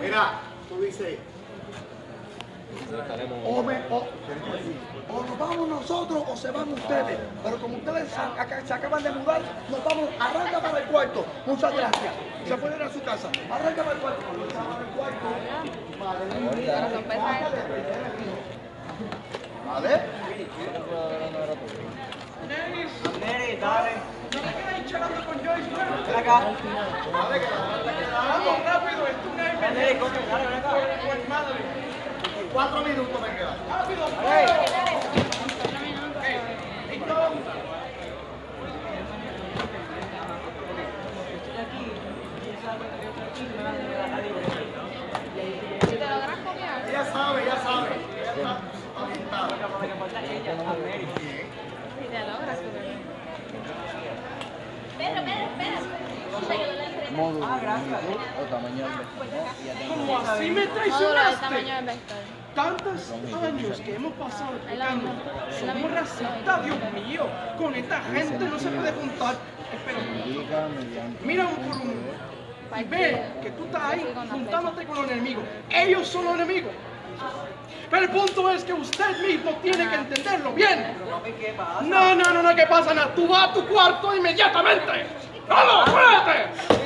Mira, tú dices, o, oh, o, nos vamos nosotros o se van ustedes. Pero como ustedes se, se acaban de mudar, nos vamos. Arranca para el cuarto. Muchas gracias. Se pueden ir a su casa. Arranca para el cuarto. Para el cuarto. Vale. vale. Acá. Rápido, es madre. Cuatro minutos me quedan. Rápido. Ya sabe, ya sabe. Si te logras copiar. Espera, espera, espera. Módulo Ah, gracias. o tamaño del vector, ¿no? Y ya tengo como así me traicionaste. Tantos años que hemos pasado explicando. Somos racistas, Dios mío. Con esta gente no se puede juntar. Espera, mira un por uno. Y ve que tú estás ahí juntándote con los enemigos. Ellos son los enemigos. Pero el punto es que usted mismo tiene que entenderlo bien. No, no, no, no, ¿qué pasa? nada? Tú vas a tu cuarto inmediatamente. ¡Vamos, fuerte!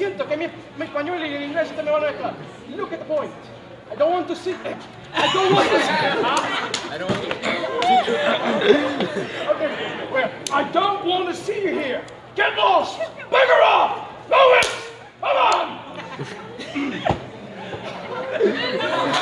Siento, que mi, mi español y el inglés me van a mezclar. Look at the point. I don't want to see. I don't want to see. I don't want to Okay, well, I don't want to see you here. Get lost. Bugger off. It. Come on.